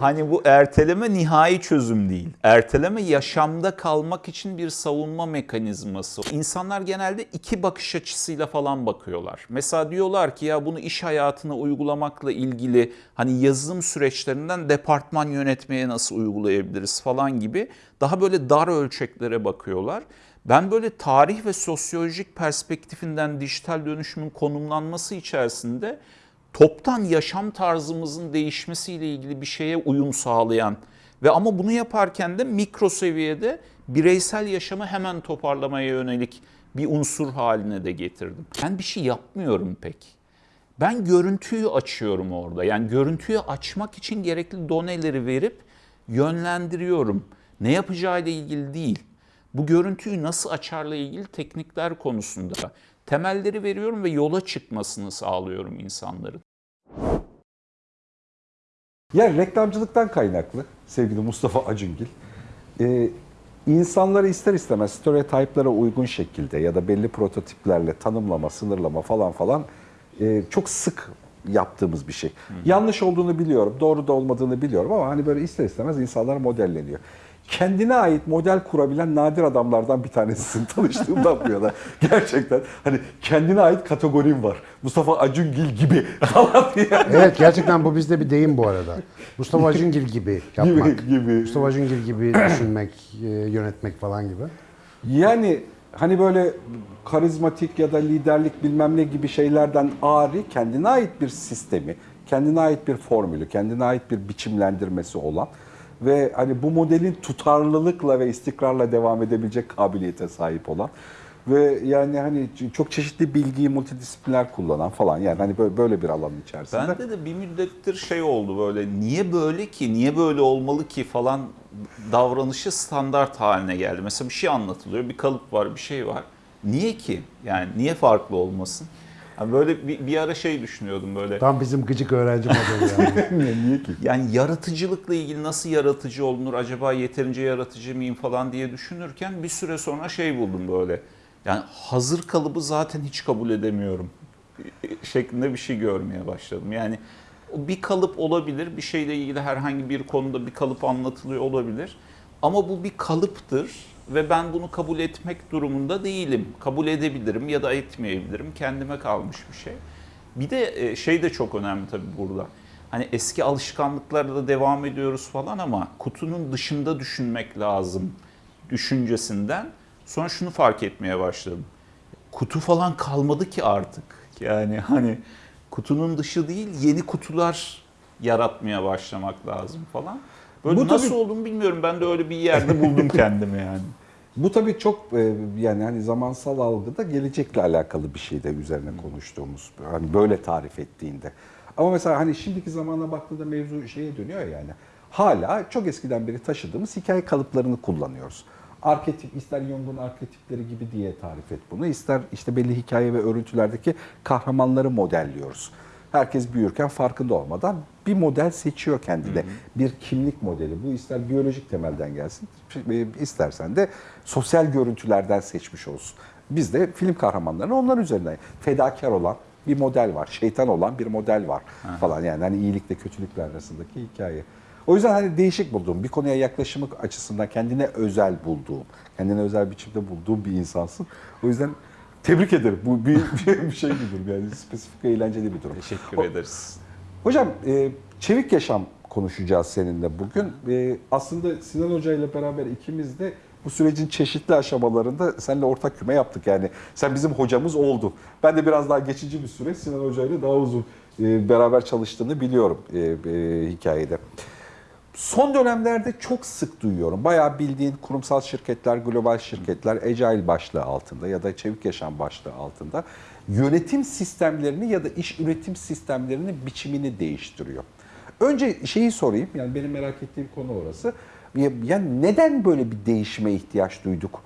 Hani bu erteleme nihai çözüm değil. Erteleme yaşamda kalmak için bir savunma mekanizması. İnsanlar genelde iki bakış açısıyla falan bakıyorlar. Mesela diyorlar ki ya bunu iş hayatına uygulamakla ilgili hani yazılım süreçlerinden departman yönetmeye nasıl uygulayabiliriz falan gibi daha böyle dar ölçeklere bakıyorlar. Ben böyle tarih ve sosyolojik perspektifinden dijital dönüşümün konumlanması içerisinde toptan yaşam tarzımızın değişmesiyle ilgili bir şeye uyum sağlayan ve ama bunu yaparken de mikro seviyede bireysel yaşamı hemen toparlamaya yönelik bir unsur haline de getirdim. Ben bir şey yapmıyorum pek. Ben görüntüyü açıyorum orada. Yani görüntüyü açmak için gerekli doneleri verip yönlendiriyorum. Ne yapacağıyla ilgili değil. Bu görüntüyü nasıl açarla ilgili teknikler konusunda temelleri veriyorum ve yola çıkmasını sağlıyorum insanların. Ya reklamcılıktan kaynaklı sevgili Mustafa Acungil. Ee, insanları ister istemez stereotiplara uygun şekilde ya da belli prototiplerle tanımlama, sınırlama falan falan e, çok sık yaptığımız bir şey. Yanlış olduğunu biliyorum, doğru da olmadığını biliyorum ama hani böyle ister istemez insanlar modelleniyor. Kendine ait model kurabilen nadir adamlardan bir tanesisin tanıştığımdan bu yana. Gerçekten hani kendine ait kategorim var. Mustafa Acungil gibi falan diye. Evet gerçekten bu bizde bir deyim bu arada. Mustafa Acungil gibi yapmak. Gibi, gibi. Mustafa Acungil gibi düşünmek, e, yönetmek falan gibi. Yani hani böyle karizmatik ya da liderlik bilmem ne gibi şeylerden ari kendine ait bir sistemi, kendine ait bir formülü, kendine ait bir biçimlendirmesi olan ve hani bu modelin tutarlılıkla ve istikrarla devam edebilecek kabiliyete sahip olan ve yani hani çok çeşitli bilgiyi multidisipliner kullanan falan yani hani böyle, bir alanın içerisinde. Bende de bir müddettir şey oldu böyle niye böyle ki, niye böyle olmalı ki falan davranışı standart haline geldi. Mesela bir şey anlatılıyor, bir kalıp var, bir şey var. Niye ki? Yani niye farklı olmasın? Yani böyle bir, bir ara şey düşünüyordum böyle. Tam bizim gıcık öğrenci modeli yani. niye, niye ki? Yani yaratıcılıkla ilgili nasıl yaratıcı olunur, acaba yeterince yaratıcı mıyım falan diye düşünürken bir süre sonra şey buldum böyle. Yani hazır kalıbı zaten hiç kabul edemiyorum şeklinde bir şey görmeye başladım. Yani bir kalıp olabilir, bir şeyle ilgili herhangi bir konuda bir kalıp anlatılıyor olabilir. Ama bu bir kalıptır ve ben bunu kabul etmek durumunda değilim. Kabul edebilirim ya da etmeyebilirim. Kendime kalmış bir şey. Bir de e, şey de çok önemli tabii burada. Hani eski alışkanlıklarla da devam ediyoruz falan ama kutunun dışında düşünmek lazım düşüncesinden. Sonra şunu fark etmeye başladım. Kutu falan kalmadı ki artık. Yani hani kutunun dışı değil yeni kutular yaratmaya başlamak lazım falan. Böyle Bu nasıl tabii- olduğunu bilmiyorum. Ben de öyle bir yerde buldum kendimi yani. Bu tabii çok e, yani hani zamansal algıda gelecekle alakalı bir şey de üzerine konuştuğumuz. Hani böyle tarif ettiğinde. Ama mesela hani şimdiki zamana baktığında mevzu şeye dönüyor ya yani. Hala çok eskiden beri taşıdığımız hikaye kalıplarını kullanıyoruz. Arketip, ister Jung'un arketipleri gibi diye tarif et bunu. ister işte belli hikaye ve örüntülerdeki kahramanları modelliyoruz. Herkes büyürken farkında olmadan bir model seçiyor kendine. Bir kimlik modeli. Bu ister biyolojik temelden gelsin, e, istersen de sosyal görüntülerden seçmiş olsun. Biz de film kahramanlarını onlar üzerinden fedakar olan bir model var. Şeytan olan bir model var falan yani hani iyilikle kötülükle arasındaki hikaye. O yüzden hani değişik bulduğum, bir konuya yaklaşımı açısından kendine özel bulduğum, kendine özel biçimde bulduğum bir insansın. O yüzden tebrik ederim. Bu bir, bir şey bir durum yani spesifik eğlenceli bir durum. Teşekkür O- ederiz. Hocam e, çevik yaşam konuşacağız seninle bugün. E, aslında Sinan Hoca ile beraber ikimiz de bu sürecin çeşitli aşamalarında seninle ortak küme yaptık. Yani sen bizim hocamız oldun. Ben de biraz daha geçici bir süre Sinan Hoca ile daha uzun e, beraber çalıştığını biliyorum e, e, hikayede. Son dönemlerde çok sık duyuyorum. Bayağı bildiğin kurumsal şirketler, global şirketler Agile başlığı altında ya da çevik yaşam başlığı altında yönetim sistemlerini ya da iş üretim sistemlerinin biçimini değiştiriyor. Önce şeyi sorayım, yani benim merak ettiğim konu orası. Yani neden böyle bir değişime ihtiyaç duyduk?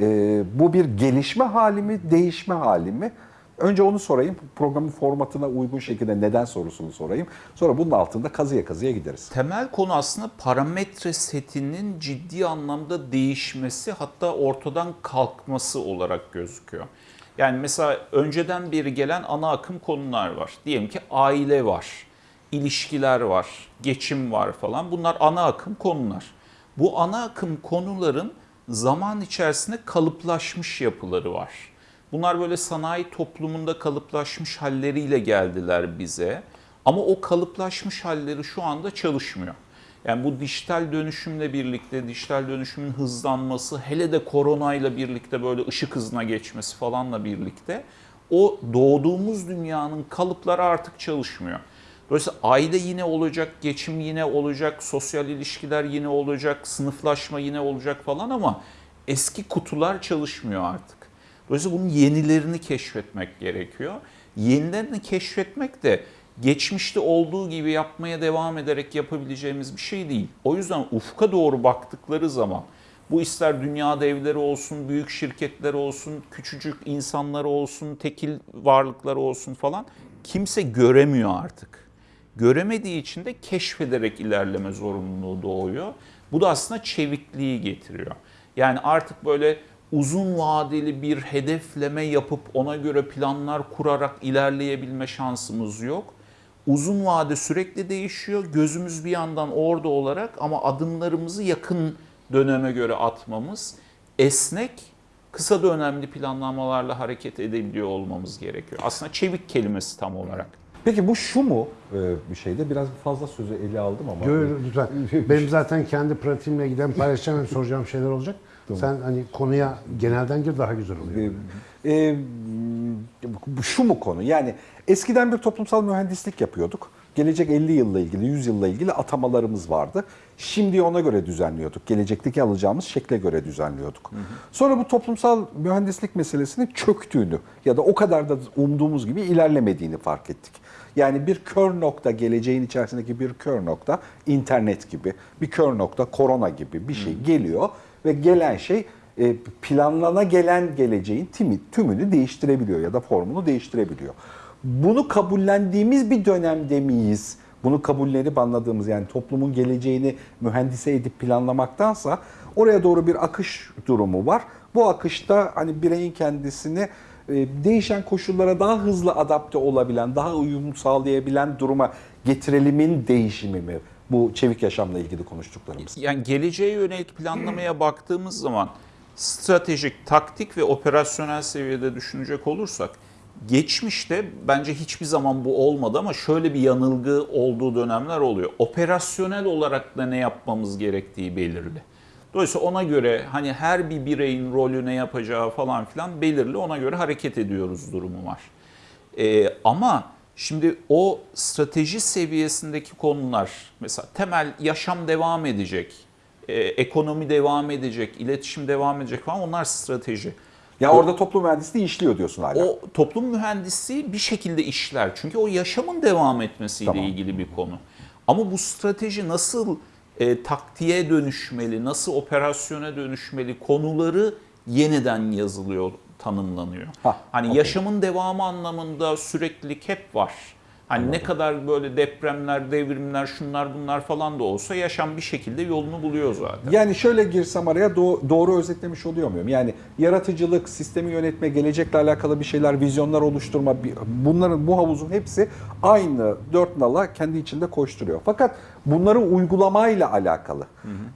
Ee, bu bir gelişme hali mi, değişme hali mi? Önce onu sorayım. Programın formatına uygun şekilde neden sorusunu sorayım. Sonra bunun altında kazıya kazıya gideriz. Temel konu aslında parametre setinin ciddi anlamda değişmesi hatta ortadan kalkması olarak gözüküyor. Yani mesela önceden beri gelen ana akım konular var. Diyelim ki aile var. ilişkiler var, geçim var falan. Bunlar ana akım konular. Bu ana akım konuların zaman içerisinde kalıplaşmış yapıları var. Bunlar böyle sanayi toplumunda kalıplaşmış halleriyle geldiler bize. Ama o kalıplaşmış halleri şu anda çalışmıyor. Yani bu dijital dönüşümle birlikte, dijital dönüşümün hızlanması, hele de koronayla birlikte böyle ışık hızına geçmesi falanla birlikte o doğduğumuz dünyanın kalıpları artık çalışmıyor. Dolayısıyla aile yine olacak, geçim yine olacak, sosyal ilişkiler yine olacak, sınıflaşma yine olacak falan ama eski kutular çalışmıyor artık. Dolayısıyla bunun yenilerini keşfetmek gerekiyor. Yenilerini keşfetmek de geçmişte olduğu gibi yapmaya devam ederek yapabileceğimiz bir şey değil. O yüzden ufka doğru baktıkları zaman bu ister dünya devleri olsun, büyük şirketler olsun, küçücük insanlar olsun, tekil varlıklar olsun falan kimse göremiyor artık. Göremediği için de keşfederek ilerleme zorunluluğu doğuyor. Bu da aslında çevikliği getiriyor. Yani artık böyle uzun vadeli bir hedefleme yapıp ona göre planlar kurarak ilerleyebilme şansımız yok. Uzun vade sürekli değişiyor. Gözümüz bir yandan orada olarak ama adımlarımızı yakın döneme göre atmamız esnek, kısa dönemli planlamalarla hareket edebiliyor olmamız gerekiyor. Aslında çevik kelimesi tam olarak. Peki bu şu mu e, bir şeyde? Biraz fazla sözü ele aldım ama. Gör, lütfen. Benim zaten kendi pratiğimle giden paylaşacağım soracağım şeyler olacak. Sen hani konuya genelden gir daha güzel oluyor. E, e, şu mu konu? Yani eskiden bir toplumsal mühendislik yapıyorduk. Gelecek 50 yılla ilgili, 100 yılla ilgili atamalarımız vardı. Şimdi ona göre düzenliyorduk. Gelecekteki alacağımız şekle göre düzenliyorduk. Sonra bu toplumsal mühendislik meselesinin çöktüğünü ya da o kadar da umduğumuz gibi ilerlemediğini fark ettik. Yani bir kör nokta, geleceğin içerisindeki bir kör nokta, internet gibi, bir kör nokta, korona gibi bir şey geliyor ve gelen şey e, planlana gelen geleceğin tümünü değiştirebiliyor ya da formunu değiştirebiliyor. Bunu kabullendiğimiz bir dönemde miyiz? Bunu kabullenip anladığımız yani toplumun geleceğini mühendise edip planlamaktansa oraya doğru bir akış durumu var. Bu akışta hani bireyin kendisini e, değişen koşullara daha hızlı adapte olabilen, daha uyum sağlayabilen duruma getirelimin değişimi mi? Bu çevik yaşamla ilgili konuştuklarımız. Yani geleceğe yönelik planlamaya baktığımız zaman stratejik, taktik ve operasyonel seviyede düşünecek olursak geçmişte bence hiçbir zaman bu olmadı ama şöyle bir yanılgı olduğu dönemler oluyor. Operasyonel olarak da ne yapmamız gerektiği belirli. Dolayısıyla ona göre hani her bir bireyin rolü ne yapacağı falan filan belirli ona göre hareket ediyoruz durumu var. Ee, ama şimdi o strateji seviyesindeki konular mesela temel yaşam devam edecek, e, ekonomi devam edecek, iletişim devam edecek falan onlar strateji. Ya orada toplum mühendisliği işliyor diyorsun hala. O toplum mühendisliği bir şekilde işler. Çünkü o yaşamın devam etmesiyle Tamam. ilgili bir konu. Ama bu strateji nasıl e, taktiğe dönüşmeli, nasıl operasyona dönüşmeli konuları yeniden yazılıyor, tanımlanıyor. Ha, hani okey. yaşamın devamı anlamında süreklilik hep var. Hani ne kadar böyle depremler, devrimler, şunlar bunlar falan da olsa yaşam bir şekilde yolunu buluyor zaten. Yani şöyle girsem araya do- doğru özetlemiş oluyor muyum? Yani yaratıcılık, sistemi yönetme, gelecekle alakalı bir şeyler, vizyonlar oluşturma, bunların bu havuzun hepsi aynı dört nala kendi içinde koşturuyor. Fakat bunları uygulamayla alakalı.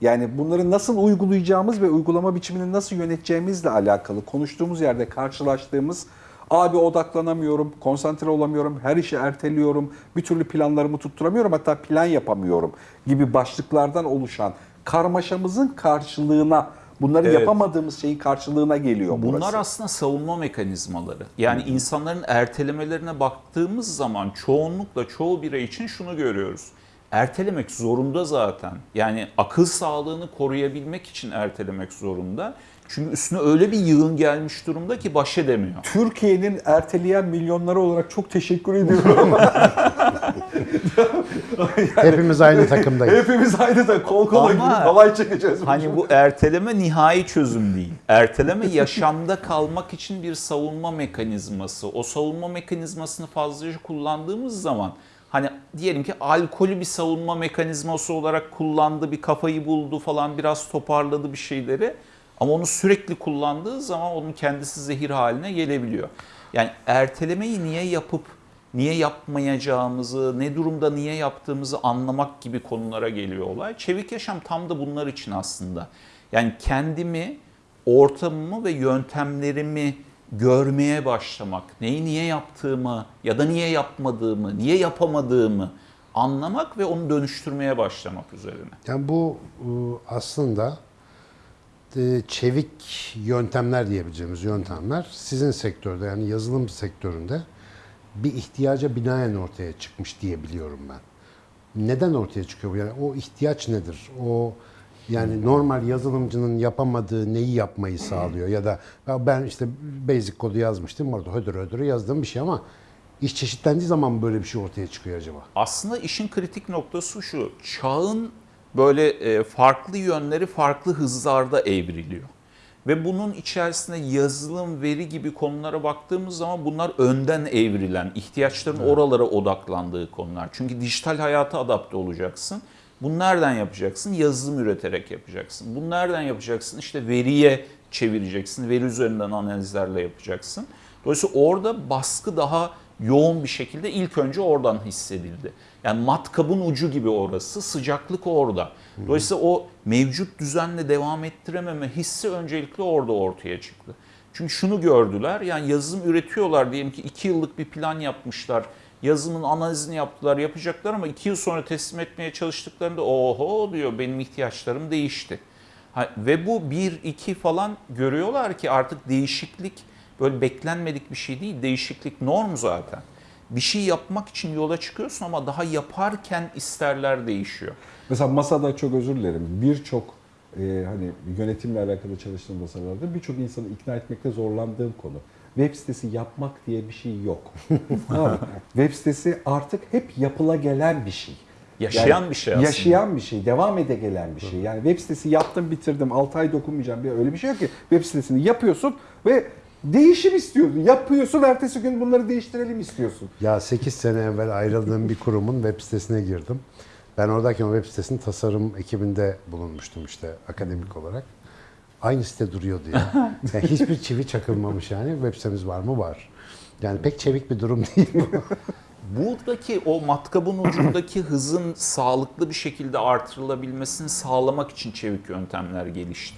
Yani bunları nasıl uygulayacağımız ve uygulama biçimini nasıl yöneteceğimizle alakalı konuştuğumuz yerde karşılaştığımız Abi odaklanamıyorum, konsantre olamıyorum, her işi erteliyorum, bir türlü planlarımı tutturamıyorum, hatta plan yapamıyorum gibi başlıklardan oluşan karmaşamızın karşılığına, bunları Evet. yapamadığımız şeyin karşılığına geliyor Bunlar burası. aslında savunma mekanizmaları. Yani insanların ertelemelerine baktığımız zaman çoğunlukla çoğu birey için şunu görüyoruz. Ertelemek zorunda zaten. Yani akıl sağlığını koruyabilmek için ertelemek zorunda. Çünkü üstüne öyle bir yığın gelmiş durumda ki baş edemiyor. Türkiye'nin erteleyen milyonları olarak çok teşekkür ediyorum. Hepimiz aynı takımdayız. Hepimiz aynı da kol kola girip halay çekeceğiz. Hani bu erteleme nihai çözüm değil. Erteleme yaşamda kalmak için bir savunma mekanizması. O savunma mekanizmasını fazlaca kullandığımız zaman hani diyelim ki alkolü bir savunma mekanizması olarak kullandı, bir kafayı buldu falan biraz toparladı bir şeyleri. Ama onu sürekli kullandığı zaman onun kendisi zehir haline gelebiliyor. Yani ertelemeyi niye yapıp niye yapmayacağımızı, ne durumda niye yaptığımızı anlamak gibi konulara geliyor olay. Çevik yaşam tam da bunlar için aslında. Yani kendimi, ortamımı ve yöntemlerimi görmeye başlamak, neyi niye yaptığımı ya da niye yapmadığımı, niye yapamadığımı anlamak ve onu dönüştürmeye başlamak üzerine. Yani bu e, aslında çevik yöntemler diyebileceğimiz yöntemler sizin sektörde yani yazılım sektöründe bir ihtiyaca binaen ortaya çıkmış diye biliyorum ben. Neden ortaya çıkıyor bu? Yani o ihtiyaç nedir? O yani normal yazılımcının yapamadığı neyi yapmayı sağlıyor ya da ben işte basic kodu yazmıştım orada hödür hödür yazdığım bir şey ama iş çeşitlendiği zaman böyle bir şey ortaya çıkıyor acaba? Aslında işin kritik noktası şu. Çağın böyle e, farklı yönleri farklı hızlarda evriliyor. Ve bunun içerisinde yazılım, veri gibi konulara baktığımız zaman bunlar önden evrilen, ihtiyaçların oralara odaklandığı konular. Çünkü dijital hayata adapte olacaksın. Bunu nereden yapacaksın? Yazılım üreterek yapacaksın. Bunu nereden yapacaksın? İşte veriye çevireceksin. Veri üzerinden analizlerle yapacaksın. Dolayısıyla orada baskı daha yoğun bir şekilde ilk önce oradan hissedildi. Yani matkabın ucu gibi orası, sıcaklık orada. Dolayısıyla o mevcut düzenle devam ettirememe hissi öncelikle orada ortaya çıktı. Çünkü şunu gördüler, yani yazılım üretiyorlar diyelim ki iki yıllık bir plan yapmışlar. Yazılımın analizini yaptılar, yapacaklar ama iki yıl sonra teslim etmeye çalıştıklarında oho diyor benim ihtiyaçlarım değişti. Ha, ve bu bir iki falan görüyorlar ki artık değişiklik böyle beklenmedik bir şey değil. Değişiklik norm zaten. Bir şey yapmak için yola çıkıyorsun ama daha yaparken isterler değişiyor. Mesela masada çok özür dilerim. Birçok e, hani yönetimle alakalı çalıştığım masalarda birçok insanı ikna etmekte zorlandığım konu. Web sitesi yapmak diye bir şey yok. Web sitesi artık hep yapıla gelen bir şey. Yaşayan bir şey aslında. Yaşayan bir şey, devam ede gelen bir şey. Yani web sitesi yaptım, bitirdim, 6 ay dokunmayacağım. Bir öyle bir şey yok ki. Web sitesini yapıyorsun ve değişim istiyorsun. Yapıyorsun, ertesi gün bunları değiştirelim istiyorsun. Ya 8 sene evvel ayrıldığım bir kurumun web sitesine girdim. Ben oradayken o web sitesinin tasarım ekibinde bulunmuştum işte akademik olarak. Aynı site duruyordu ya. Yani hiçbir çivi çakılmamış yani. Web sitemiz var mı? Var. Yani pek çevik bir durum değil bu. Buradaki o matkabın ucundaki hızın sağlıklı bir şekilde artırılabilmesini sağlamak için çevik yöntemler gelişti.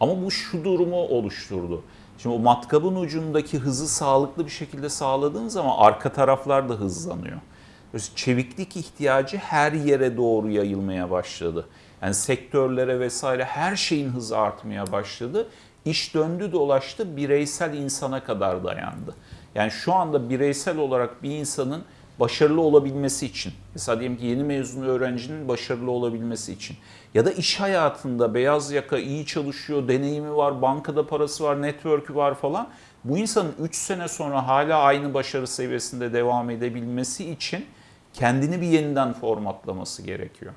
Ama bu şu durumu oluşturdu. Şimdi o matkabın ucundaki hızı sağlıklı bir şekilde sağladığın zaman arka taraflar da hızlanıyor. Dolayısıyla Çeviklik ihtiyacı her yere doğru yayılmaya başladı. Yani sektörlere vesaire her şeyin hızı artmaya başladı. İş döndü dolaştı bireysel insana kadar dayandı. Yani şu anda bireysel olarak bir insanın başarılı olabilmesi için, mesela diyelim ki yeni mezun öğrencinin başarılı olabilmesi için ya da iş hayatında beyaz yaka iyi çalışıyor, deneyimi var, bankada parası var, network'ü var falan. Bu insanın 3 sene sonra hala aynı başarı seviyesinde devam edebilmesi için kendini bir yeniden formatlaması gerekiyor.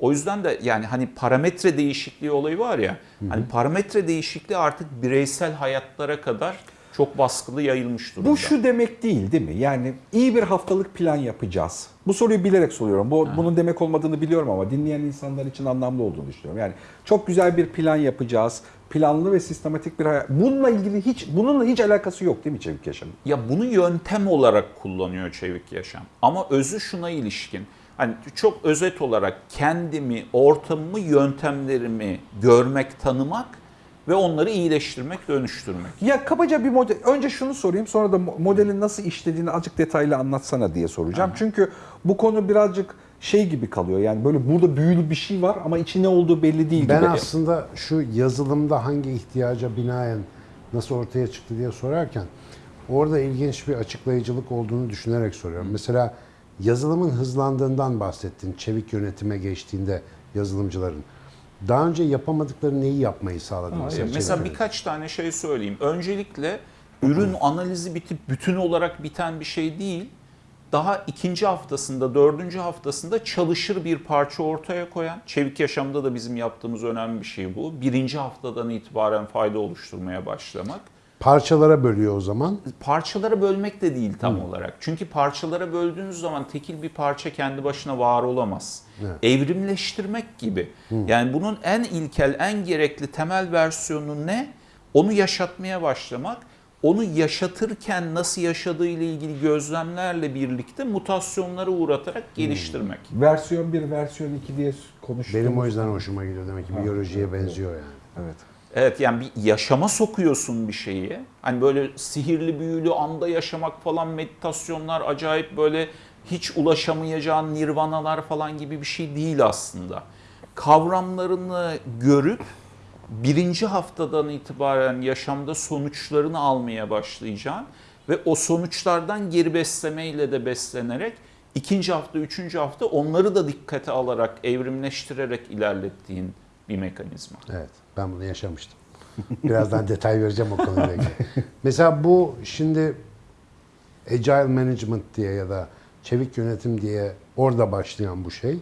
O yüzden de yani hani parametre değişikliği olayı var ya, hani parametre değişikliği artık bireysel hayatlara kadar çok baskılı yayılmış durumda. Bu şu demek değil değil mi? Yani iyi bir haftalık plan yapacağız. Bu soruyu bilerek soruyorum. Bu, bunun demek olmadığını biliyorum ama dinleyen insanlar için anlamlı olduğunu düşünüyorum. Yani çok güzel bir plan yapacağız. Planlı ve sistematik bir hayat. Bununla ilgili hiç bununla hiç alakası yok değil mi Çevik Yaşam? Ya bunu yöntem olarak kullanıyor çevik yaşam. Ama özü şuna ilişkin. Hani çok özet olarak kendimi, ortamımı, yöntemlerimi görmek, tanımak ve onları iyileştirmek, dönüştürmek. Ya kabaca bir model. Önce şunu sorayım sonra da mo- modelin nasıl işlediğini azıcık detaylı anlatsana diye soracağım. Çünkü bu konu birazcık şey gibi kalıyor. Yani böyle burada büyülü bir şey var ama içi ne olduğu belli değil Ben gibi. aslında şu yazılımda hangi ihtiyaca binaen nasıl ortaya çıktı diye sorarken orada ilginç bir açıklayıcılık olduğunu düşünerek soruyorum. Mesela yazılımın hızlandığından bahsettin. Çevik yönetime geçtiğinde yazılımcıların. Daha önce yapamadıkları neyi yapmayı sağladı mesela? çevik Mesela yönetim? birkaç tane şey söyleyeyim. Öncelikle ürün analizi bitip bütün olarak biten bir şey değil. Daha ikinci haftasında, dördüncü haftasında çalışır bir parça ortaya koyan, çevik yaşamda da bizim yaptığımız önemli bir şey bu. Birinci haftadan itibaren fayda oluşturmaya başlamak. Parçalara bölüyor o zaman. Parçalara bölmek de değil tam olarak. Çünkü parçalara böldüğünüz zaman tekil bir parça kendi başına var olamaz. Evrimleştirmek gibi. Yani bunun en ilkel, en gerekli temel versiyonu ne? Onu yaşatmaya başlamak. onu yaşatırken nasıl yaşadığı ile ilgili gözlemlerle birlikte mutasyonlara uğratarak geliştirmek. Versiyon 1, versiyon 2 diye konuştuğumuz. Benim o yüzden hoşuma gidiyor demek ki biyolojiye benziyor yani. Evet. Evet yani bir yaşama sokuyorsun bir şeyi. Hani böyle sihirli büyülü anda yaşamak falan meditasyonlar acayip böyle hiç ulaşamayacağın nirvanalar falan gibi bir şey değil aslında. Kavramlarını görüp birinci haftadan itibaren yaşamda sonuçlarını almaya başlayacaksın ve o sonuçlardan geri beslemeyle de beslenerek ikinci hafta, üçüncü hafta onları da dikkate alarak, evrimleştirerek ilerlettiğin bir mekanizma. Evet, ben bunu yaşamıştım. Birazdan detay vereceğim o konuyla ilgili. Mesela bu şimdi Agile Management diye ya da çevik yönetim diye orada başlayan bu şey.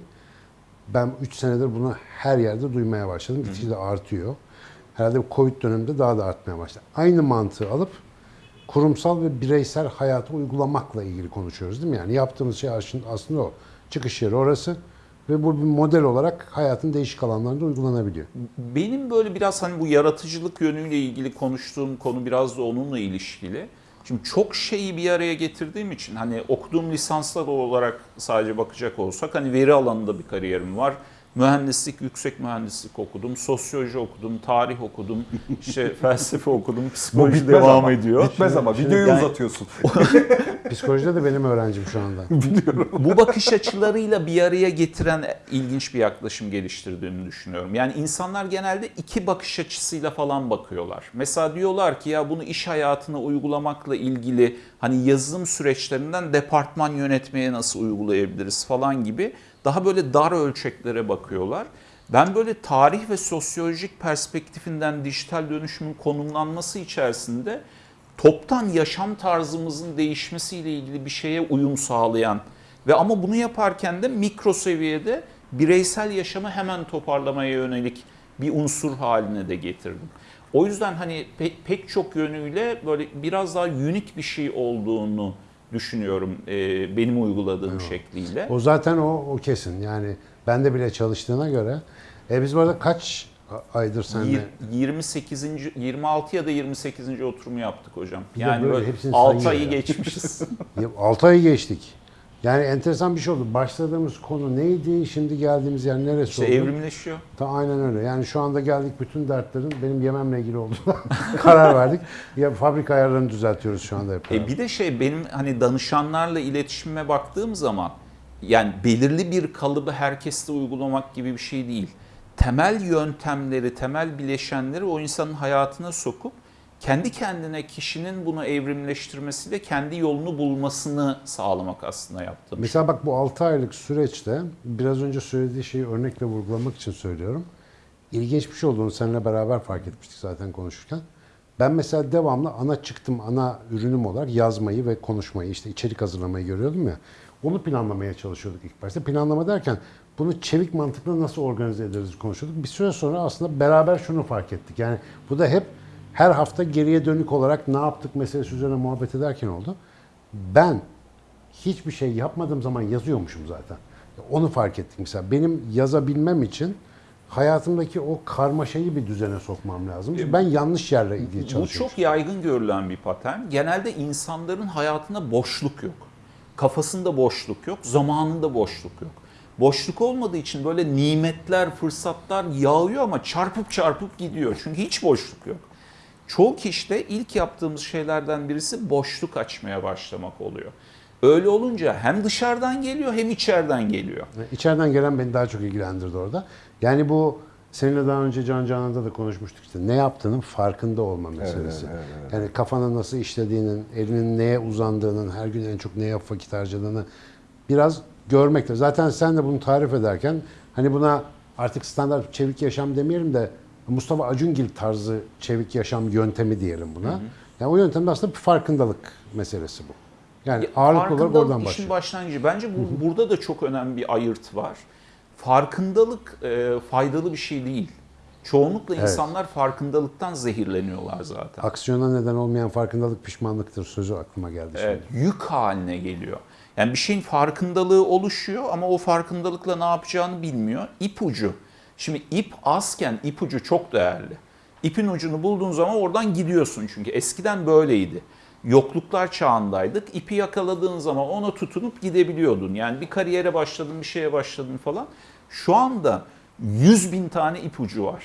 Ben 3 senedir bunu her yerde duymaya başladım. Gitgide de artıyor. Herhalde Covid döneminde daha da artmaya başladı. Aynı mantığı alıp kurumsal ve bireysel hayata uygulamakla ilgili konuşuyoruz değil mi? Yani yaptığımız şey aslında o. Çıkış yeri orası ve bu bir model olarak hayatın değişik alanlarında uygulanabiliyor. Benim böyle biraz hani bu yaratıcılık yönüyle ilgili konuştuğum konu biraz da onunla ilişkili. Şimdi çok şeyi bir araya getirdiğim için hani okuduğum lisanslar olarak sadece bakacak olsak hani veri alanında bir kariyerim var. Mühendislik, yüksek mühendislik okudum, sosyoloji okudum, tarih okudum, işte felsefe okudum, psikoloji devam ama. ediyor. Bitmez ama Şimdi videoyu yani- uzatıyorsun. Psikolojide de benim öğrencim şu anda. bu bakış açılarıyla bir araya getiren ilginç bir yaklaşım geliştirdiğini düşünüyorum. Yani insanlar genelde iki bakış açısıyla falan bakıyorlar. Mesela diyorlar ki ya bunu iş hayatına uygulamakla ilgili hani yazılım süreçlerinden departman yönetmeye nasıl uygulayabiliriz falan gibi daha böyle dar ölçeklere bakıyorlar. Ben böyle tarih ve sosyolojik perspektifinden dijital dönüşümün konumlanması içerisinde toptan yaşam tarzımızın değişmesiyle ilgili bir şeye uyum sağlayan ve ama bunu yaparken de mikro seviyede bireysel yaşamı hemen toparlamaya yönelik bir unsur haline de getirdim. O yüzden hani pe- pek çok yönüyle böyle biraz daha unik bir şey olduğunu düşünüyorum e, benim uyguladığım şekliyle. O zaten o, o kesin. Yani bende bile çalıştığına göre. E biz bu arada kaç aydır seninle? Yir- 28. 26 ya da 28. oturumu yaptık hocam. Yani böyle böyle hepsini 6 sayıyor ayı ya. geçmişiz. 6 ayı geçtik. Yani enteresan bir şey oldu. Başladığımız konu neydi? Şimdi geldiğimiz yer neresi İşte oldu? evrimleşiyor. Ta aynen öyle. Yani şu anda geldik bütün dertlerin benim yememle ilgili olduğuna karar verdik. Ya fabrika ayarlarını düzeltiyoruz şu anda hep. E bir de şey benim hani danışanlarla iletişime baktığım zaman yani belirli bir kalıbı herkeste uygulamak gibi bir şey değil. Temel yöntemleri, temel bileşenleri o insanın hayatına sokup kendi kendine kişinin bunu evrimleştirmesiyle kendi yolunu bulmasını sağlamak aslında yaptığım. Mesela bak bu 6 aylık süreçte biraz önce söylediği şeyi örnekle vurgulamak için söylüyorum. İlginç bir şey olduğunu seninle beraber fark etmiştik zaten konuşurken. Ben mesela devamlı ana çıktım, ana ürünüm olarak yazmayı ve konuşmayı, işte içerik hazırlamayı görüyordum ya. Onu planlamaya çalışıyorduk ilk başta. Planlama derken bunu çevik mantıkla nasıl organize ederiz konuşuyorduk. Bir süre sonra aslında beraber şunu fark ettik. Yani bu da hep her hafta geriye dönük olarak ne yaptık meselesi üzerine muhabbet ederken oldu. Ben hiçbir şey yapmadığım zaman yazıyormuşum zaten. Onu fark ettim mesela. Benim yazabilmem için hayatımdaki o karmaşayı bir düzene sokmam lazım. Çünkü ben yanlış yerle ilgili Bu çalışıyorum. çok yaygın görülen bir patern. Genelde insanların hayatında boşluk yok. Kafasında boşluk yok, zamanında boşluk yok. Boşluk olmadığı için böyle nimetler, fırsatlar yağıyor ama çarpıp çarpıp gidiyor. Çünkü hiç boşluk yok. Çoğu kişide ilk yaptığımız şeylerden birisi boşluk açmaya başlamak oluyor. Öyle olunca hem dışarıdan geliyor hem içeriden geliyor. İçeriden gelen beni daha çok ilgilendirdi orada. Yani bu seninle daha önce Can Canan'da da konuşmuştuk işte ne yaptığının farkında olma meselesi. evet, evet, Yani kafanın nasıl işlediğinin, elinin neye uzandığının, her gün en çok neye vakit harcadığını biraz görmekte. Zaten sen de bunu tarif ederken hani buna artık standart çevik yaşam demeyelim de Mustafa Acungil tarzı çevik yaşam yöntemi diyelim buna. Yani o yöntemde aslında bir farkındalık meselesi bu. Yani Ya, ağırlıklı olarak oradan işin başlıyor. başlangıcı. Bence bu, burada da çok önemli bir ayırt var. Farkındalık e, faydalı bir şey değil. Çoğunlukla Evet. insanlar farkındalıktan zehirleniyorlar zaten. Aksiyona neden olmayan farkındalık pişmanlıktır sözü aklıma geldi şimdi. Evet, yük haline geliyor. Yani bir şeyin farkındalığı oluşuyor ama o farkındalıkla ne yapacağını bilmiyor. İpucu. Şimdi ip azken ipucu çok değerli. İpin ucunu bulduğun zaman oradan gidiyorsun çünkü eskiden böyleydi. Yokluklar çağındaydık. İpi yakaladığın zaman ona tutunup gidebiliyordun. Yani bir kariyere başladın, bir şeye başladın falan. Şu anda 100 bin tane ipucu var.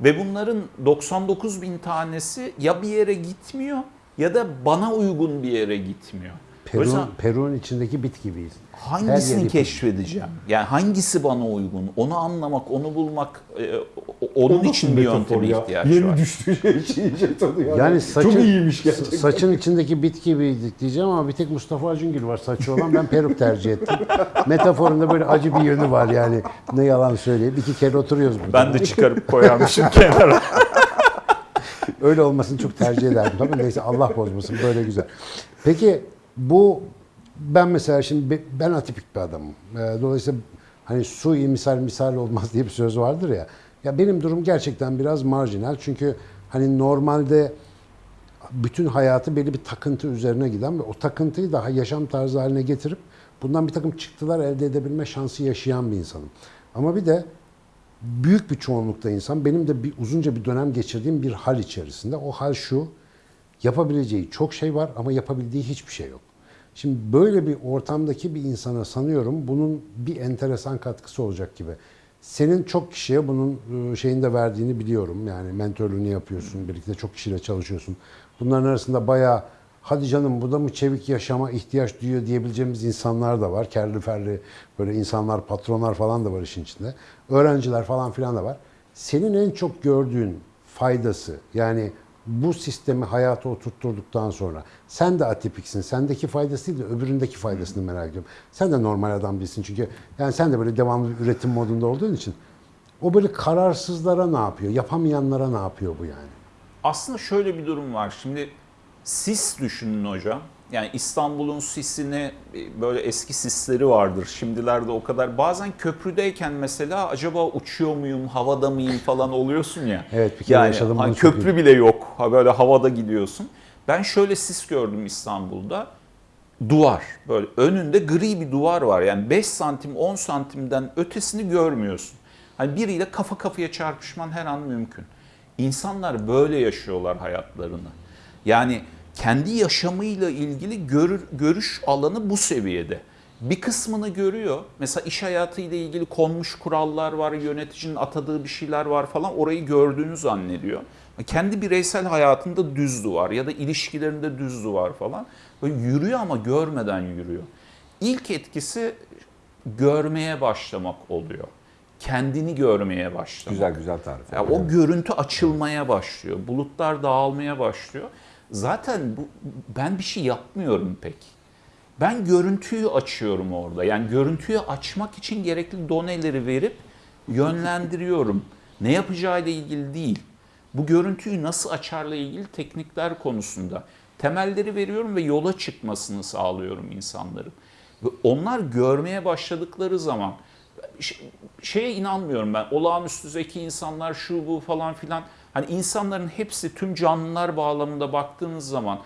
Ve bunların 99 bin tanesi ya bir yere gitmiyor ya da bana uygun bir yere gitmiyor. O Peru, yüzden Peru'nun içindeki bit gibiyiz. Hangisini keşfedeceğim? Yani hangisi bana uygun? Onu anlamak, onu bulmak, e, o- onun için bir yönteme ihtiyaç Yeni var. düştüğü şey iyice tanıyor. Yani saçın, Çok iyiymiş gerçekten. saçın içindeki bit gibiydik diyeceğim ama bir tek Mustafa Acungil var saçı olan. Ben peruk tercih ettim. Metaforunda böyle acı bir yönü var yani. Ne yalan söyleyeyim. İki kere oturuyoruz burada. Ben de çıkarıp koyarmışım kenara. Öyle olmasını çok tercih ederdim. Tabii neyse Allah bozmasın böyle güzel. Peki bu ben mesela şimdi be- ben atipik bir adamım. Ee, Dolayısıyla hani su iyi misal misal olmaz diye bir söz vardır ya. Ya benim durum gerçekten biraz marjinal. Çünkü hani normalde bütün hayatı belli bir takıntı üzerine giden ve o takıntıyı daha yaşam tarzı haline getirip bundan bir takım çıktılar elde edebilme şansı yaşayan bir insanım. Ama bir de büyük bir çoğunlukta insan benim de bir uzunca bir dönem geçirdiğim bir hal içerisinde. O hal şu. Yapabileceği çok şey var ama yapabildiği hiçbir şey yok. Şimdi böyle bir ortamdaki bir insana sanıyorum bunun bir enteresan katkısı olacak gibi. Senin çok kişiye bunun e, şeyini de verdiğini biliyorum. Yani mentörlüğünü yapıyorsun, birlikte çok kişiyle çalışıyorsun. Bunların arasında bayağı hadi canım bu da mı çevik yaşama ihtiyaç duyuyor diyebileceğimiz insanlar da var. Kerli ferli böyle insanlar, patronlar falan da var işin içinde. Öğrenciler falan filan da var. Senin en çok gördüğün faydası yani bu sistemi hayata oturtturduktan sonra sen de atipiksin. Sendeki faydası değil de öbüründeki faydasını merak ediyorum. Sen de normal adam değilsin çünkü yani sen de böyle devamlı üretim modunda olduğun için o böyle kararsızlara ne yapıyor? Yapamayanlara ne yapıyor bu yani? Aslında şöyle bir durum var. Şimdi sis düşünün hocam. Yani İstanbul'un sisini e, böyle eski sisleri vardır. Şimdilerde o kadar. Bazen köprüdeyken mesela acaba uçuyor muyum, havada mıyım falan oluyorsun ya. Evet, bir kere yani yaşadım bunu hani çok köprü bile yok. Ha böyle havada gidiyorsun. Ben şöyle sis gördüm İstanbul'da. Duvar. Böyle önünde gri bir duvar var. Yani 5 santim 10 santimden ötesini görmüyorsun. Hani biriyle kafa kafaya çarpışman her an mümkün. İnsanlar böyle yaşıyorlar hayatlarını. Yani kendi yaşamıyla ilgili görür, görüş alanı bu seviyede. Bir kısmını görüyor. Mesela iş hayatıyla ilgili konmuş kurallar var, yöneticinin atadığı bir şeyler var falan. Orayı gördüğünü zannediyor. Kendi bireysel hayatında düz duvar ya da ilişkilerinde düz duvar falan. Böyle yürüyor ama görmeden yürüyor. İlk etkisi görmeye başlamak oluyor. Kendini görmeye başlamak. Güzel güzel tarif. Ya o görüntü açılmaya başlıyor. Bulutlar dağılmaya başlıyor. Zaten bu, ben bir şey yapmıyorum pek. Ben görüntüyü açıyorum orada. Yani görüntüyü açmak için gerekli doneleri verip yönlendiriyorum. Ne yapacağıyla ilgili değil. Bu görüntüyü nasıl açarla ilgili teknikler konusunda temelleri veriyorum ve yola çıkmasını sağlıyorum insanların. Ve onlar görmeye başladıkları zaman şeye inanmıyorum ben. Olağanüstü zeki insanlar şu bu falan filan. Hani insanların hepsi tüm canlılar bağlamında baktığınız zaman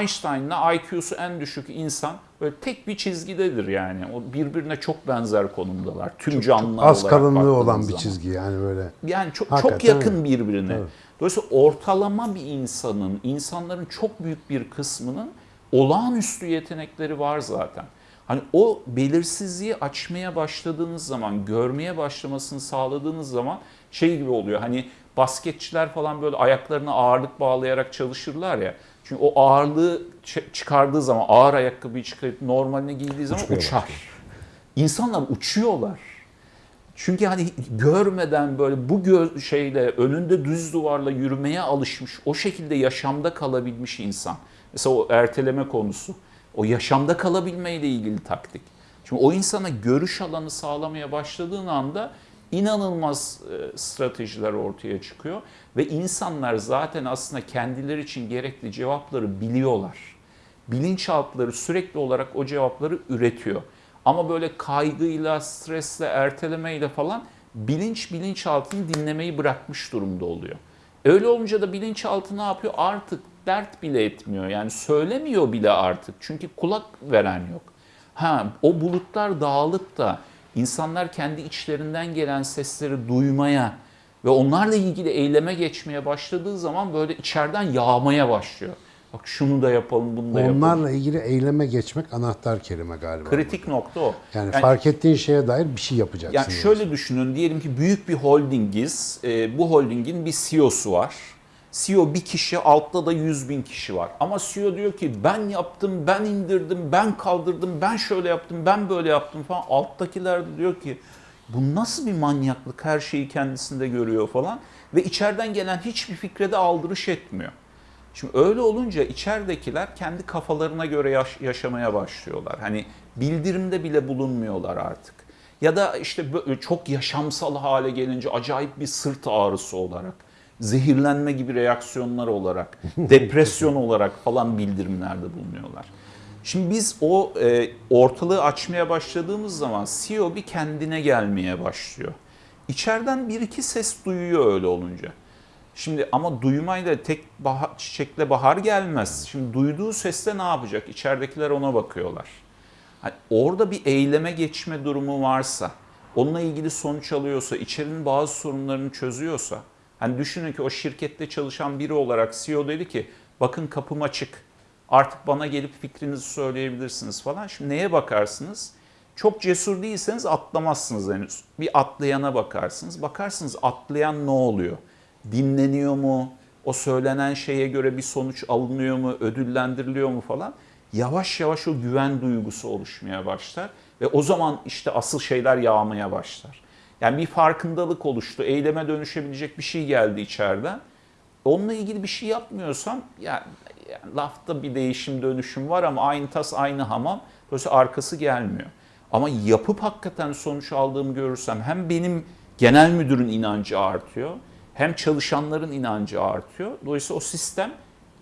Einstein'la IQ'su en düşük insan böyle tek bir çizgidedir yani. O birbirine çok benzer konumdalar. Tüm canlılar Az olarak kalınlığı olan bir zaman. çizgi yani böyle. Yani çok, Hakikaten çok yakın birbirine. Evet. Dolayısıyla ortalama bir insanın, insanların çok büyük bir kısmının olağanüstü yetenekleri var zaten. Hani o belirsizliği açmaya başladığınız zaman, görmeye başlamasını sağladığınız zaman şey gibi oluyor. Hani basketçiler falan böyle ayaklarına ağırlık bağlayarak çalışırlar ya. Çünkü o ağırlığı çıkardığı zaman, ağır ayakkabıyı çıkarıp normaline giydiği zaman uçar. İnsanlar uçuyorlar. Çünkü hani görmeden böyle bu gö- şeyle önünde düz duvarla yürümeye alışmış, o şekilde yaşamda kalabilmiş insan. Mesela o erteleme konusu. O yaşamda kalabilmeyle ilgili taktik. Şimdi o insana görüş alanı sağlamaya başladığın anda inanılmaz e, stratejiler ortaya çıkıyor ve insanlar zaten aslında kendileri için gerekli cevapları biliyorlar. Bilinçaltları sürekli olarak o cevapları üretiyor. Ama böyle kaygıyla, stresle, ertelemeyle falan bilinç bilinçaltını dinlemeyi bırakmış durumda oluyor. Öyle olunca da bilinçaltı ne yapıyor? Artık dert bile etmiyor. Yani söylemiyor bile artık. Çünkü kulak veren yok. Ha, o bulutlar dağılıp da insanlar kendi içlerinden gelen sesleri duymaya Ve onlarla ilgili eyleme geçmeye başladığı zaman böyle içeriden yağmaya başlıyor. Bak şunu da yapalım, bunu da yapalım. Onlarla ilgili eyleme geçmek anahtar kelime galiba. Kritik nokta o. Yani, fark ettiğin şeye dair bir şey yapacaksın. Yani şöyle düşünün, diyelim ki büyük bir holdingiz, e, bu holdingin bir CEO'su var. CEO bir kişi, altta da 100 bin kişi var. Ama CEO diyor ki ben yaptım, ben indirdim, ben kaldırdım, ben şöyle yaptım, ben böyle yaptım falan. Alttakiler de diyor ki bu nasıl bir manyaklık, her şeyi kendisinde görüyor falan. Ve içeriden gelen hiçbir fikre de aldırış etmiyor. Şimdi öyle olunca içeridekiler kendi kafalarına göre yaş- yaşamaya başlıyorlar. Hani bildirimde bile bulunmuyorlar artık. Ya da işte çok yaşamsal hale gelince acayip bir sırt ağrısı olarak, zehirlenme gibi reaksiyonlar olarak, depresyon olarak falan bildirimlerde bulunuyorlar. Şimdi biz o e, ortalığı açmaya başladığımız zaman CEO bir kendine gelmeye başlıyor. İçeriden bir iki ses duyuyor öyle olunca. Şimdi ama duymayla tek bahar, çiçekle bahar gelmez. Şimdi duyduğu sesle ne yapacak? İçeridekiler ona bakıyorlar. Hani orada bir eyleme geçme durumu varsa, onunla ilgili sonuç alıyorsa, içerinin bazı sorunlarını çözüyorsa, hani düşünün ki o şirkette çalışan biri olarak CEO dedi ki, bakın kapım açık, artık bana gelip fikrinizi söyleyebilirsiniz falan. Şimdi neye bakarsınız? Çok cesur değilseniz atlamazsınız henüz. Bir atlayana bakarsınız. Bakarsınız atlayan ne oluyor? Dinleniyor mu? O söylenen şeye göre bir sonuç alınıyor mu? Ödüllendiriliyor mu falan? Yavaş yavaş o güven duygusu oluşmaya başlar. Ve o zaman işte asıl şeyler yağmaya başlar. Yani bir farkındalık oluştu. Eyleme dönüşebilecek bir şey geldi içeriden. Onunla ilgili bir şey yapmıyorsam ya, ya lafta bir değişim dönüşüm var ama aynı tas aynı hamam. Dolayısıyla arkası gelmiyor. Ama yapıp hakikaten sonuç aldığımı görürsem hem benim genel müdürün inancı artıyor hem çalışanların inancı artıyor. Dolayısıyla o sistem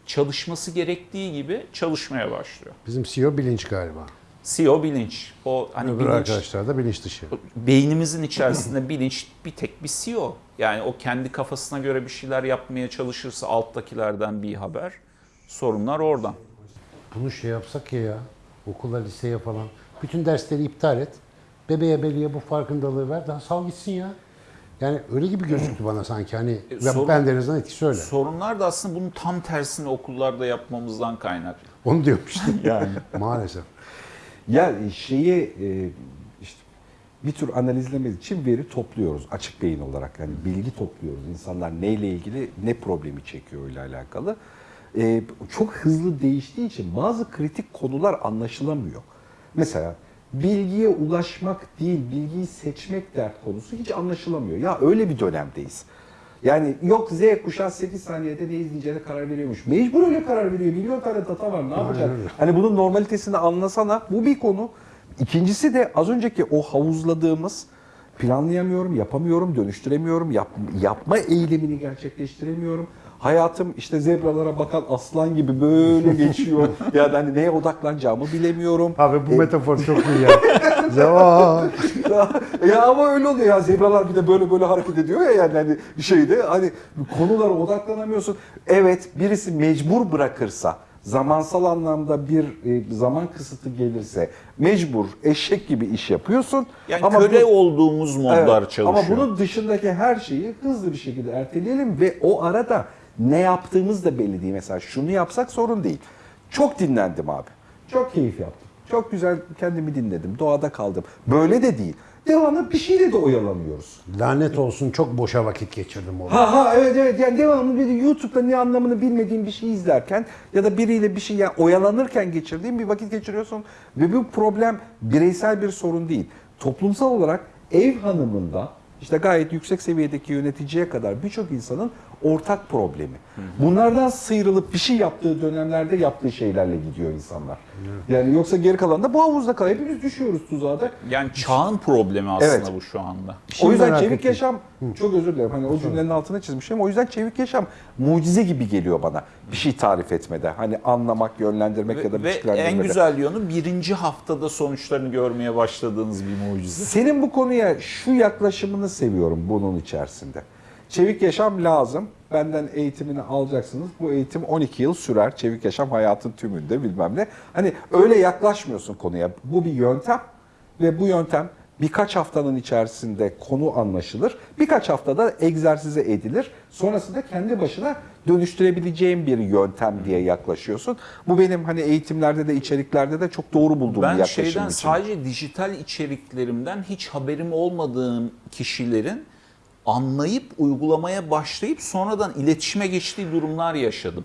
çalışması gerektiği gibi çalışmaya başlıyor. Bizim CEO bilinç galiba. CEO bilinç. O hani Öbür bilinç, arkadaşlar da bilinç dışı. beynimizin içerisinde bilinç bir tek bir CEO. Yani o kendi kafasına göre bir şeyler yapmaya çalışırsa alttakilerden bir haber. Sorunlar oradan. Bunu şey yapsak ya ya, okula, liseye falan. Bütün dersleri iptal et. Bebeğe beliye bu farkındalığı ver. Daha sal gitsin ya. Yani öyle gibi gözüktü bana sanki. Hani E, ben, sorun- ben de en azından etkisi öyle. Sorunlar da aslında bunun tam tersini okullarda yapmamızdan kaynaklı. Onu diyorum işte. Yani Maalesef. Ya şeyi e, işte bir tür analizlememiz için veri topluyoruz açık beyin olarak. Yani bilgi topluyoruz. İnsanlar neyle ilgili ne problemi çekiyor ile alakalı. E, çok hızlı değiştiği için bazı kritik konular anlaşılamıyor. Mesela bilgiye ulaşmak değil, bilgiyi seçmek dert konusu hiç anlaşılamıyor. Ya öyle bir dönemdeyiz. Yani yok Z kuşağı 8 saniyede ne izleyeceğine karar veriyormuş. Mecbur öyle karar veriyor. Milyon tane data var. Ne yapacak? Hani bunun normalitesini anlasana. Bu bir konu. İkincisi de az önceki o havuzladığımız planlayamıyorum, yapamıyorum, dönüştüremiyorum, yap- yapma eylemini gerçekleştiremiyorum. Hayatım işte zebralara bakan aslan gibi böyle geçiyor. yani hani neye odaklanacağımı bilemiyorum. Abi bu metafor çok iyi ya. Cevap. ya ama öyle oluyor ya zebralar bir de böyle böyle hareket ediyor ya yani hani bir şeyde hani konulara odaklanamıyorsun. Evet birisi mecbur bırakırsa zamansal anlamda bir e, zaman kısıtı gelirse mecbur eşek gibi iş yapıyorsun. yani ama köle bu- olduğumuz modlar Evet, çalışıyor. Ama bunun dışındaki her şeyi hızlı bir şekilde erteleyelim ve o arada ne yaptığımız da belli değil. Mesela şunu yapsak sorun değil. Çok dinlendim abi. Çok keyif yaptım. Çok güzel kendimi dinledim. Doğada kaldım. Böyle de değil. Devamlı bir şeyle de oyalanıyoruz. Lanet olsun çok boşa vakit geçirdim orada. Ha ha evet evet yani devamlı bir YouTube'da ne anlamını bilmediğim bir şey izlerken ya da biriyle bir şey yani oyalanırken geçirdiğim bir vakit geçiriyorsun ve bu problem bireysel bir sorun değil. Toplumsal olarak ev hanımında işte gayet yüksek seviyedeki yöneticiye kadar birçok insanın ortak problemi. Bunlardan sıyrılıp bir şey yaptığı dönemlerde yaptığı şeylerle gidiyor insanlar. Yani yoksa geri kalan da bu havuzda kalıyor. Hepimiz düşüyoruz tuzağa da. Yani çağın problemi aslında Evet. bu şu anda. Şimdi o yüzden merak çevik ettim. yaşam çok özür dilerim. Hani o cümlenin altına çizmişim. O yüzden çevik yaşam mucize gibi geliyor bana. Bir şey tarif etmede. Hani anlamak, yönlendirmek ya da Ve, biçimlendirmede. en güzel yönü birinci haftada sonuçlarını görmeye başladığınız bir mucize. Senin bu konuya şu yaklaşımını seviyorum bunun içerisinde. Çevik yaşam lazım. Benden eğitimini alacaksınız. Bu eğitim 12 yıl sürer. Çevik yaşam hayatın tümünde bilmem ne. Hani öyle yaklaşmıyorsun konuya. Bu bir yöntem ve bu yöntem birkaç haftanın içerisinde konu anlaşılır. Birkaç haftada egzersize edilir. Sonrasında kendi başına dönüştürebileceğim bir yöntem diye yaklaşıyorsun. Bu benim hani eğitimlerde de içeriklerde de çok doğru bulduğum bir Ben yaklaşım şeyden için. sadece dijital içeriklerimden hiç haberim olmadığım kişilerin anlayıp uygulamaya başlayıp sonradan iletişime geçtiği durumlar yaşadım.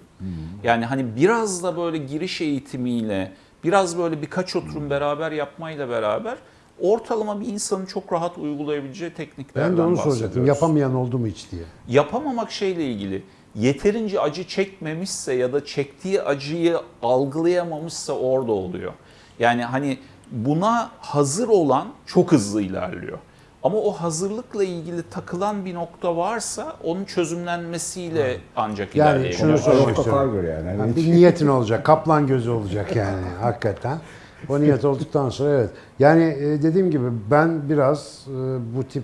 Yani hani biraz da böyle giriş eğitimiyle, biraz böyle birkaç oturum beraber yapmayla beraber ortalama bir insanın çok rahat uygulayabileceği tekniklerden Ben de onu soracaktım. Yapamayan oldu mu hiç diye. Yapamamak şeyle ilgili. Yeterince acı çekmemişse ya da çektiği acıyı algılayamamışsa orada oluyor. Yani hani buna hazır olan çok hızlı ilerliyor. Ama o hazırlıkla ilgili takılan bir nokta varsa onun çözümlenmesiyle ancak Yani ilerleyebilir. şunu sormak Mustafa istiyorum. göre yani. Yani bir niyetin olacak. Kaplan gözü olacak yani hakikaten. O niyet olduktan sonra evet. Yani e, dediğim gibi ben biraz e, bu tip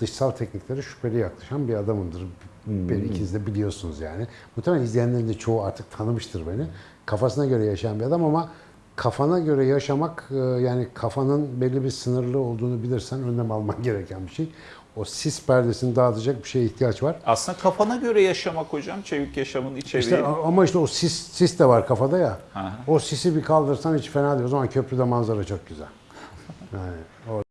dışsal tekniklere şüpheli yaklaşan bir adamımdır. Beni ikiniz de biliyorsunuz yani. Muhtemelen izleyenlerin de çoğu artık tanımıştır beni. Kafasına göre yaşayan bir adam ama kafana göre yaşamak e, yani kafanın belli bir sınırlı olduğunu bilirsen önlem alman gereken bir şey. O sis perdesini dağıtacak bir şeye ihtiyaç var. Aslında kafana göre yaşamak hocam, çevik yaşamın içeriği. İşte ama işte o sis, sis de var kafada ya. Aha. O sisi bir kaldırsan hiç fena değil. O zaman köprüde manzara çok güzel. Yani o